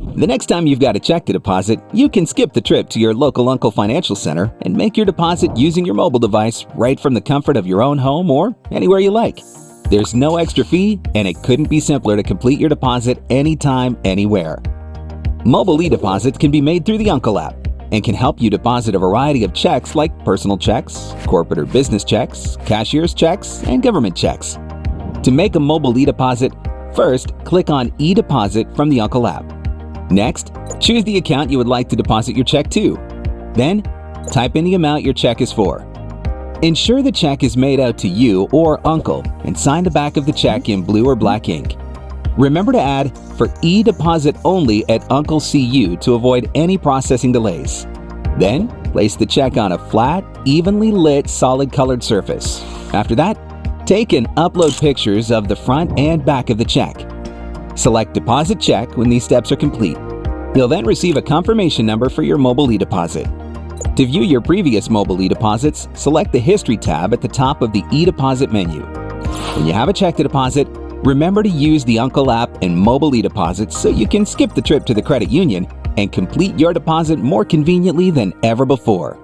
The next time you've got a check to deposit, you can skip the trip to your local Uncle Financial Center and make your deposit using your mobile device right from the comfort of your own home or anywhere you like. There's no extra fee, and it couldn't be simpler to complete your deposit anytime, anywhere. Mobile e-deposits can be made through the Uncle app and can help you deposit a variety of checks like personal checks, corporate or business checks, cashier's checks, and government checks. To make a mobile e-deposit, first click on e-deposit from the Uncle app. Next, choose the account you would like to deposit your check to. Then, type in the amount your check is for. Ensure the check is made out to you or Uncle and sign the back of the check in blue or black ink. Remember to add for e-deposit only at Uncle CU to avoid any processing delays. Then, place the check on a flat, evenly lit, solid colored surface. After that, take and upload pictures of the front and back of the check. Select Deposit Check when these steps are complete. You'll then receive a confirmation number for your mobile e-deposit. To view your previous mobile e-deposits, select the History tab at the top of the e-deposit menu. When you have a check to deposit, remember to use the Uncle app and mobile e-deposits so you can skip the trip to the credit union and complete your deposit more conveniently than ever before.